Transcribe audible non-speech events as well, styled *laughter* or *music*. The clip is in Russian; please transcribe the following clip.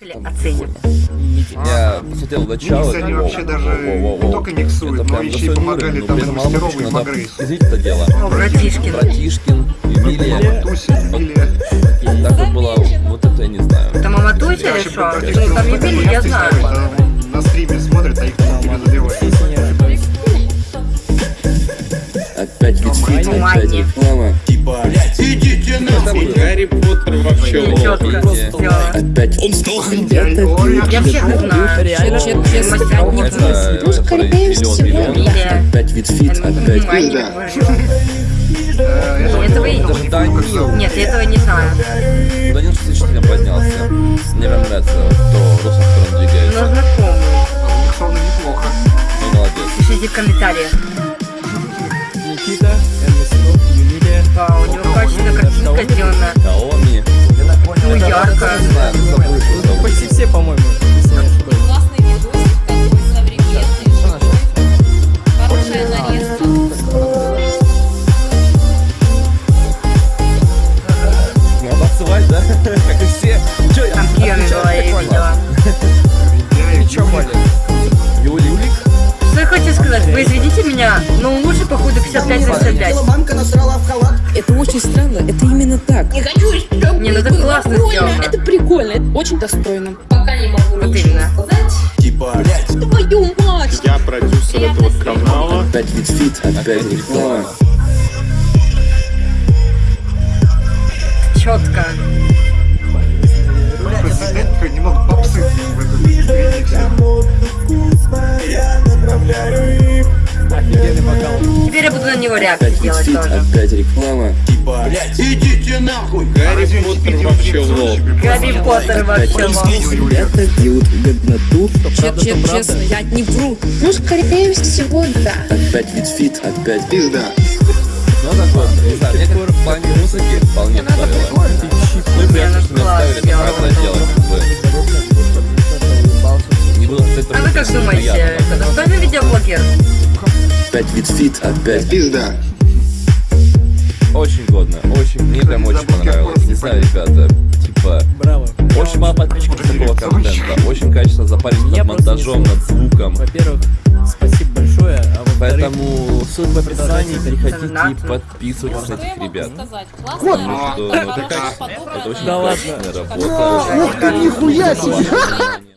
оценим. Я посмотрел начало. Микс они вообще даже не только миксуют, но еще и помогали уровень, там мастерову, обычно и Магрейсу. это дело. О, братишкин. Братишкин, Эмилия. Матуси, Эмилия. Так вот было, вот это я не знаю. Это мама Туся практически Ну, там Емель, я знаю. На стриме смотрит, а их не задевает. Если не ошибаюсь. Опять Внимание. опять реклама. Идите нахуй! Гарри Поттер вообще. Опять он стал Я всех знаю. Реально? Честно, миллион миллион. Эмилия. Опять витфит, опять. Э, этого не и- помню, Да, как зовут. Нет, я этого не знаю. Данил 64 поднялся. Мне прям нравится то Вау, у него качественная картинка сделана. Xiaomi. Ну, ярко. Ну, почти все, по-моему. Надо отсылать, да? *laughs* Как и все. Очень странно, это именно так. Не хочу, чтобы Не, ну это классно сделано. Это прикольно, это очень достойно. Пока не могу Вот ничего именно. сказать. Твою мать! Я продюсер этого канала. Опять витфит, опять реклама. Четко. Буду на него реакцию Опять делать витфит, тоже. опять реклама. Идите нахуй! Гарри Поттер вообще прикольно. Гарри Поттер вообще лох. Ребята делают годноту. Честно, я не вру. Ну, скорее всего, да. Опять витфит, опять. Пизда. Ну так вот, не знаю, мне как в плане музыки вполне стоило. Ну и приятно, что мне оставили это правильно делать. как бы. Не было кстати, А вы как думаете, это достойный видеоблогер? Опять витфит, опять. Пизда. Очень годно, очень, мне прям очень понравилось. Не знаю, ребята, типа, Браво. очень мало подписчиков такого контента, очень качественно запарились Меня над монтажом, над звуком. Во-первых, спасибо большое, а Поэтому ссылка в описании, переходите и подписывайтесь на этих ребят. работа, ну, это очень Да ладно. качественная работа. Ох ты, нихуя себе!